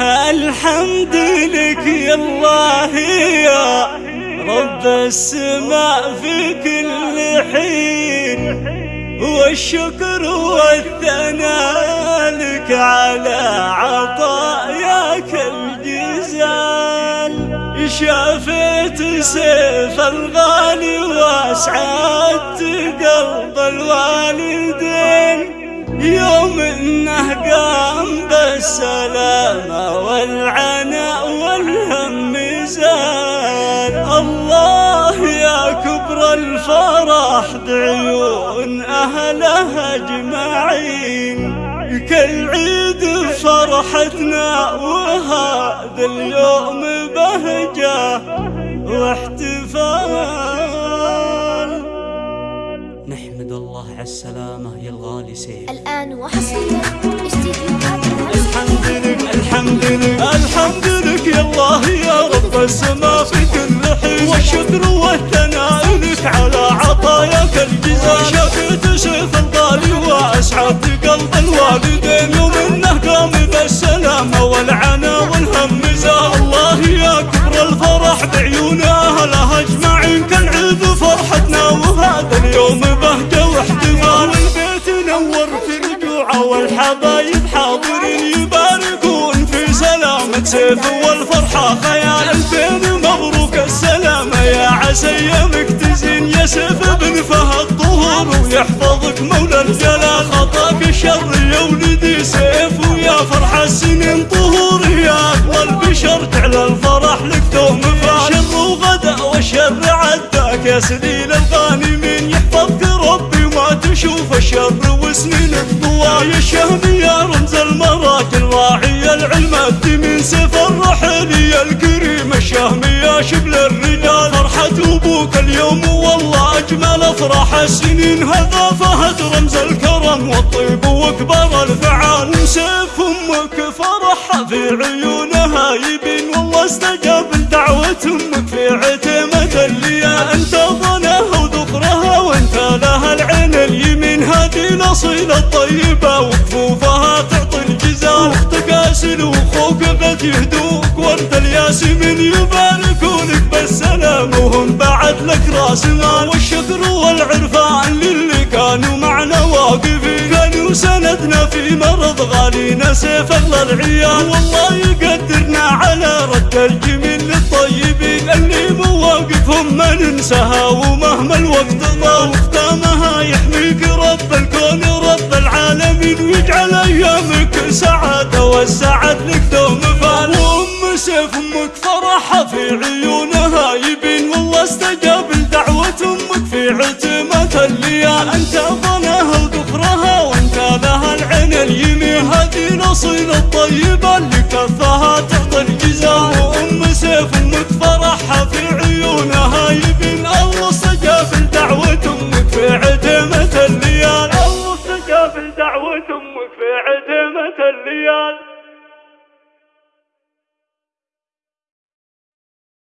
الحمد لك يا الله يا رب السماء في كل حين والشكر والثناء لك على عطاياك الجزال. شافيت سيف الغالي وأسعدت قلب الوالدين. يوم انه قام بالسلامة والعناء والهم زال الله يا كبر الفرح بعيون أهله أجمعين. كالعيد فرحتنا وهذا اليوم بهجة واحتفال. نحمد الله على السلامة يا الغالي سيف. الآن وحصريا الحمد السماء في كل حين. والشكر والثناء لك على عطاياك الجزاء شفيت سيف الغالي واسعدت قلب الوالدين. يوم انه قام بالسلامة والعنا والهم زال. الله يا كبر الفرح بعيون اهله أجمعين. كالعيد فرحتنا وهذا اليوم بهجة واحتفال. والبيت نور في رجوعه والحبايب حاضرين. يباركون في سلامة سيف والفرحة خيال. ايامك تزين يا سيف بن فهد طهور ويحفظك مولى الجلال خطاك الشر يا ولدي سيف ويا فرح السنين طهور يا اقوى البشر تعلى الفرح لك دوم فال شر وغدا والشر عداك يا سليل الغانمين يحفظك ربي وما تشوف الشر وسنين الطوال يا الشهم يا رمز المراكل راعي العلم الدمين سيف الرحيل الكريم الشهم يا شبل الرجال. فرحة أبوك اليوم والله أجمل. افراح السنين هذا فهد رمز الكرم. والطيب واكبر الفعال. سيف أمك فرحها في عيونها. يبين والله استجاب لدعوة أمك في عتمة الليا. أنت ظنها وذكرها وانت لها العين اليمين. هذه الأصيلة الطيبة. وكفوفها تعطي الجزاء. أختك اسل واخوك قد يهدوك الياسمين يباركونك بالسلام وهم بعد لك راس مال والشكر والعرفان للي كانوا معنا واقفين. كانوا سندنا في مرض غالينا سيف الله العيال. والله يقدرنا على رد الجميل للطيبين. اللي مواقفهم ما ننساها ومهما الوقت ضاع وختامها يحميك رب الكون رب العالمين. ويجعل أيامك سعادة والسعد لك دوم أمك فرحها في عيونها. يبين والله استجاب لدعوة أمك. في عتمة الليال أنت ظنها وذكرها وأنت لها العين اليمين. هذه الأصيلة الطيبة اللي كفها تعطي الجزاء. وأم سيف أمك فرحها في عيونها. يبين الله استجاب لدعوة أمك. في عتمة الليال. الله استجاب لدعوة أمك. في عتمة الليال.